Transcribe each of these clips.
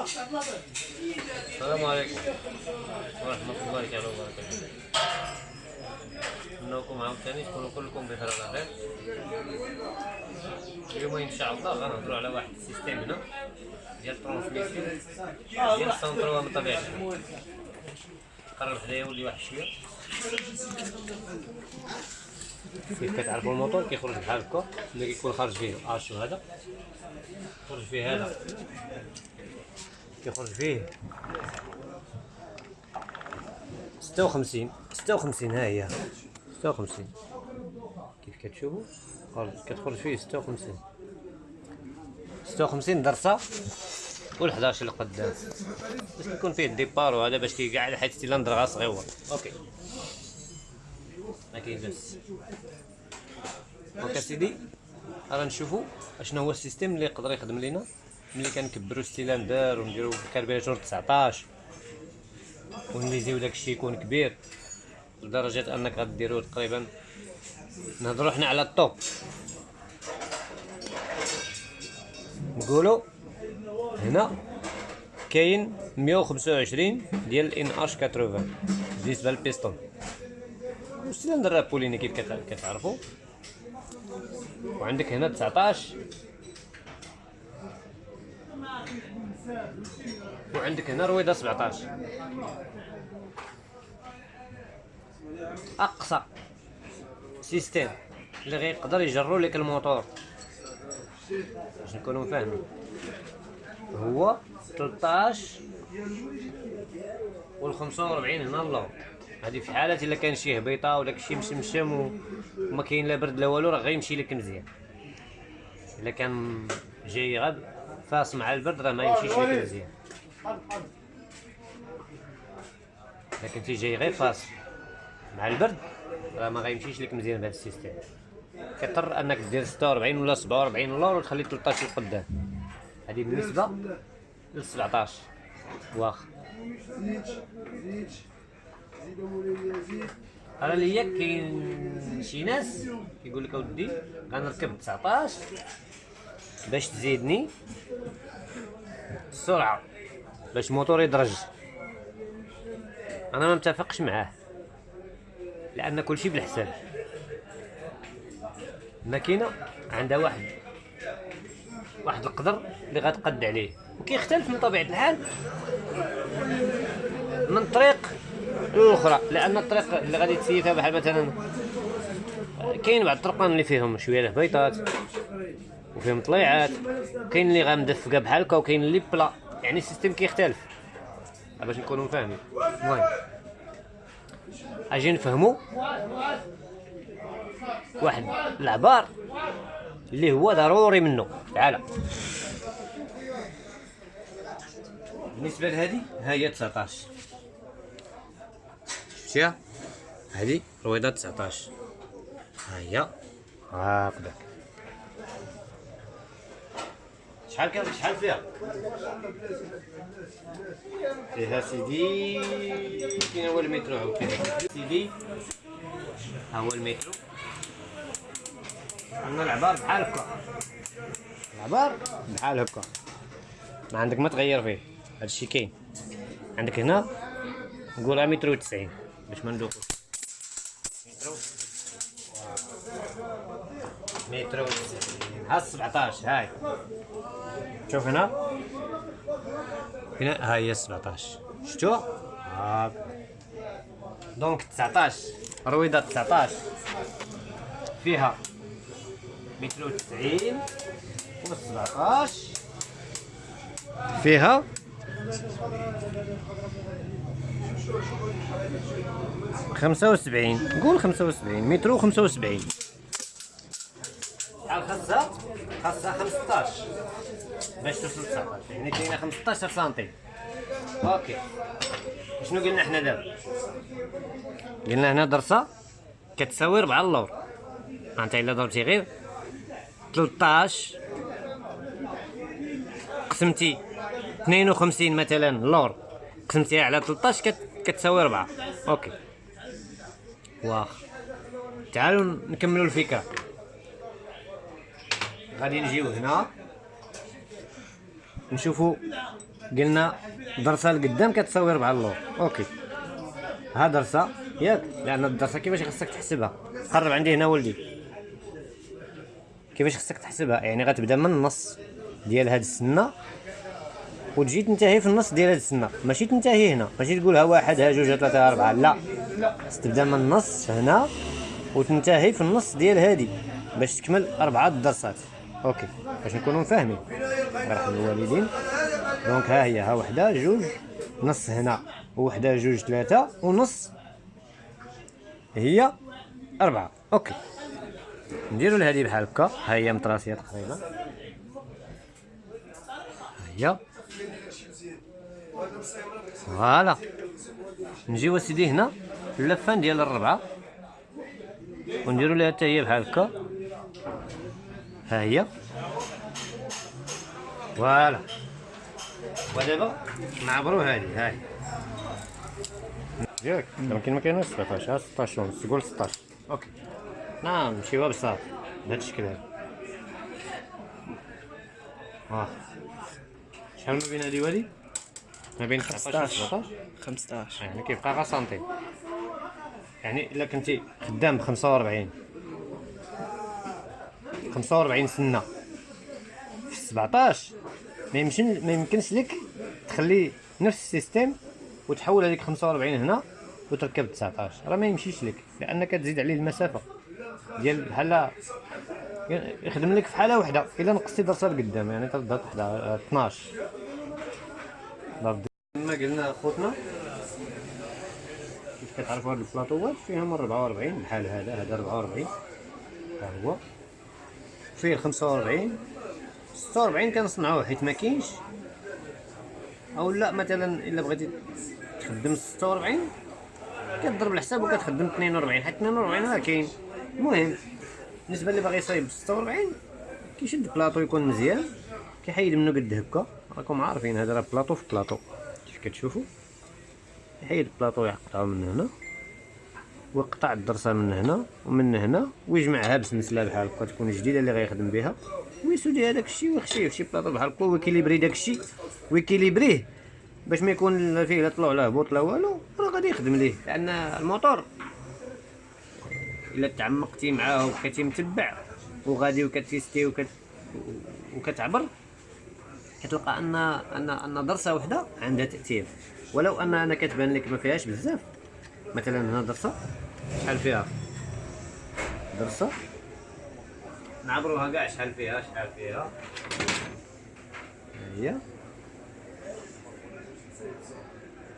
السلام عليكم. ورحمة الله تعالى وبركاته. نتمناكم عاوتاني تكونوا كلكم بخير على خير. اليوم إن شاء الله غنهضروا على واحد système هنا ديال transmission ديال السنترو من طبيعة قرب حدايا ولي واحد شوية. كيف كتعرفوا الموتور كيخرج بحال هكا ملي كيكون خارج فيه اشو هذا. يخرج فيه هذا. كيخرج فيه. ستة وخمسين. ستة وخمسين ها هي. ستة وخمسين. كيف كتشوفوا خرج كتخرج فيه ستة وخمسين. ستة وخمسين درسة. والحداش اللي قدام. باش يكون فيه ال départ وهذا باش كيقعد حيت السيلندر غا صغيور. OK. كاين donc اسيدي راه نشوفوا أشنو هو système اللي يقدر يخدم لينا ملي كنكبروا السيلندر ونديروا ال carburateur 19 ونأليزيو داكشي يكون كبير لدرجة أنك غديروا تقريبا نهضروا حنا على ال top نقولوا هنا كاين 125 ديال الان اش 80 بالنسبة للبيستون راه pignon كيف كت- كتعرفوا وعندك هنا 19 وعندك هنا رويضه 17 أقصى système اللي غيقدر يجرو لك الموتور. باش نكونوا فاهمين. هو 13 وال 45 هنا اللور هذه في حالة إلا كان شي هبيطة ولا شي مشمشم وما كاين لا برد لا والو راه غيمشي لك مزيان. إلا كان جاي غد فاس مع البرد راه ما يمشيش لك مزيان. لكن تي جاي غير فاس مع البرد راه ما غيمشيش لك مزيان بهذا ال système. كضطر أنك دير 46 ولا 47 لور وتخلي 13 لقدام هذه بالنسبة ل 17 واخا. أنا ليا كاين شي ناس كيقول لك اودي غنركب 19 باش تزيدني السرعه باش الموتور يدرج أنا ما متفقش معاه لأن كلشي بالحساب الماكينه عندها واحد واحد القدر اللي غتقد عليه وكيختلف من طبيعه الحال من طريق الاخرى لأن الطريق اللي غادي تسيتها بحال مثلا كاين بعض الطرقان اللي فيهم شوية الهبيطات وفيهم طليعات كاين اللي غامدفقه بحال هكا وكاين اللي بلا يعني السيستم كيختلف. باش نكونوا فاهمين المهم أجي نفهموا واحد العبار اللي هو ضروري منه. تعال. بالنسبة لهذه ها هي 19 شفتيها هذه رويضه 19 ها هي هكذا شحال كان شحال فيها؟ فيها سيدي. كاين هو المترو عاوتاني سيدي. ها هو المترو. عندنا العبار بحال هكا. العبار بحال هكا. ما عندك ما تغير فيه. هادشي كاين. عندك هنا نقولها متر وتسعين باش ما ندوخوش متر متر وتسعين ها السبعتاش هاي. شوف هنا. هنا هاي هي السبعتاش شتو هاك. دونك تسعتاش. رويضة تسعتاش. فيها متر وتسعين والسبعتاش فيها خمسة وسبعين. نقول خمسة وسبعين. متر وخمسة وسبعين. شحال خاصها؟ خاصها خمسطاش باش توصل تسعطاش يعني كاينة خمسطاش سنتي. OK. شنو قلنا حنا دابا؟ قلنا هنا درسة كتساوي ربعة اللور انت إلا ضربتي غير 13 قسمتي 52 مثلا لور. قسمتيها على 13 كت... كتساوي 4 OK. واخ. تعالوا نكملوا الفكرة. غادي نجيو هنا. نشوفوا. قلنا درسة لقدام كتساوي 4 اللور. OK. ها درسة. ياك. لأن الدرسة كيفاش خصك تحسبها؟ قرب عندي هنا ولدي. كيفاش خصك تحسبها؟ يعني غتبدا من النص ديال هاد السنة. وتجي تنتهي في النص ديال هاد السنة ماشي تنتهي هنا. ماشي تقول ها واحد ها جوج ثلاثة أربعة. لا. تبدا من النص هنا وتنتهي في النص ديال هادي باش تكمل أربعة الدرسات. OK. باش نكونوا فاهمين. يرحم الوالدين. donc ها هي ها وحدة جوج. نص هنا وحده جوج ثلاثة. ونص هي أربعة. أوكي. نديرو لهادي بحال هكا. ها هي مطراسية تقريبا. ها هي. Voilà. نجيو اسيدي هنا اللفان ديال الربعة. ونديرو ليها حتى هي بحال هكا. ها هي. Voilà. ودابا نعبرو هادي هاي ياك. يمكن ما كايناش 17 16 ونص قول 16 OK. نعم نمشيوها بصافي بهذا الشكل هذا. آه شحال ما بين هادي وهادي ما بين 19 و 17 15 يعني كيبقى غير سنتيم يعني إلا كنتي خدام ب 45 45 سنة. في 17 ما يمكن ما يمكنش لك تخلي نفس السيستم وتحول هذيك 45 هنا وتركب 19 راه ما يمشيش لك لأنك تزيد عليه المسافة. ديال بحال يخدم لك في حالة واحدة إلا نقصتي درسه لقدام يعني تبدا تحت 12 قلنا خوتنا كيف كتعرفوا هاد البلاطوات فيهم 44 بحال هذا هذا 44 ها هو. فيه 45 46 كنصنعوه حيت ما كاينش. أو لا مثلا إلا بغيتي تخدم 46 كتضرب الحساب وكتخدم 42 حيت 42 راه كاين. المهم بالنسبة اللي باغي يصايب 46 كيشد بلاطو يكون مزيان. كيحيد منه قد هكا. راكم عارفين هذا راه بلاطو في بلاطو. كتشوفوا يحيد البلاطو يقطعو من هنا ويقطع الدرسة من هنا ومن هنا ويجمعها بسلسله بحال هكا تكون جديدة اللي غيخدم بها ويسودي هذاك الشيء ويخشيه في شي بلاطو بحال هكا ويكيليبري داك الشيء ويكيليبريه باش ما يكون فيه لا طلوع لا هبوط لا والو راه غادي يخدم ليه لأن الموتور إلا تعمقتي معاه وبقيتي متبع وغادي وكتيستي وكت وكتعبر كتلقى ان ان أن درسة وحدة عندها تأثير. ولو أن أنا كتبان لك ما فيهاش بزاف. مثلا هنا درسة. شحال فيها؟ درسة. نعبروها كاع شحال فيها شحال فيها. هي.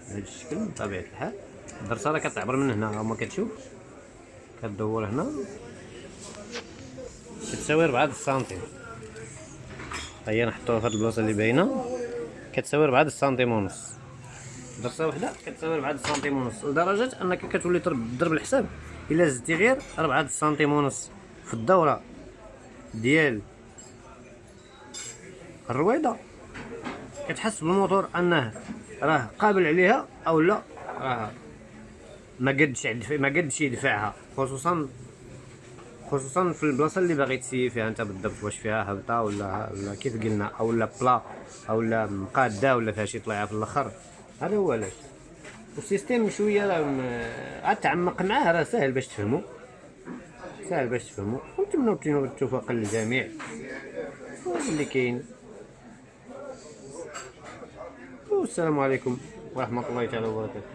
بهذا الشكل بطبيعة الحال. الدرسه راه كتعبر من هنا هما كتشوف. كدور هنا. كتساوي 4 سنتيم هيا نحطوها في هاد البلاصة اللي باينة. كتساوي 4 سنتيم ونص درسه وحدة؟ كتساوي 4 سنتيم ونص لدرجة أنك كتولي تضرب الحساب. إلا زدتي غير 4 سنتيم ونص في الدورة ديال الرويضه كتحس بالموتور أنه راه قابل عليها أو لا؟ راه ما قدش ما قدش يدفعها خصوصا خصوصا في البلاصة اللي باغي تسيي فيها أنت بالضبط واش فيها هبطة ولا ولا كيف قلنا؟ أو لا بلا أو لا مقادة ولا فيها شي طليعه في الأخر؟ هذا هو علاش. والسيستيم شوية عاد تعمق معاه راه ساهل باش تفهمو. ساهل باش تفهمو. ونتمنوا التوفيق للجميع. اللي كاين. والسلام عليكم ورحمة الله تعالى وبركاته.